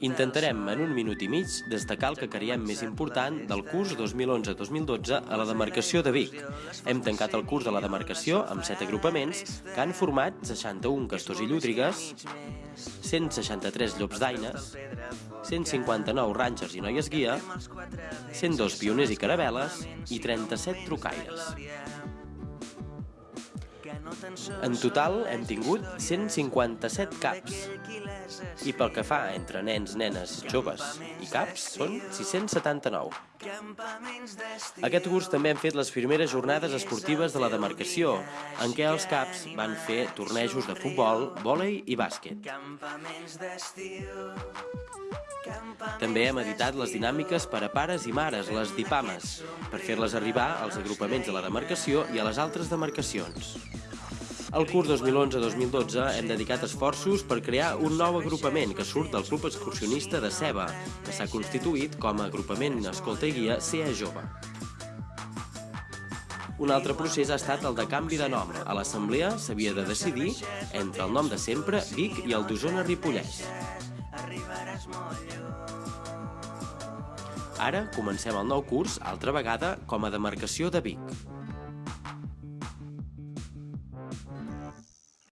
Intentarem en un minut i mig destacar el que creiem més important del curs 2011-2012 a la demarcació de Vic. Hem tancat el curs de la demarcació amb 7 agrupaments que han format 61 castors i llúdrigues, 163 llops d'aines, 159 rangers i noies guia, 102 pioners i caravel·les i 37 trucaires. En total hem tingut 157 caps. I pel que fa entre nens, nenes, joves i caps, són 679. Aquest curs també hem fet les primeres jornades esportives de la demarcació, en què els caps van fer tornejos de futbol, vòlei i bàsquet. També hem editat les dinàmiques per a pares i mares, les dipames, per fer-les arribar als agrupaments de la demarcació i a les altres demarcacions. Al curs 2011-2012 hem dedicat esforços per crear un nou agrupament que surt del Club Excursionista de Ceba, que s'ha constituït com a agrupament escolta i guia CEA Jove. Un altre procés ha estat el de canvi de nom. A l'assemblea s'havia de decidir entre el nom de sempre, Vic, i el d'Osona Ripollès. Ara comencem el nou curs, altra vegada, com a demarcació de Vic.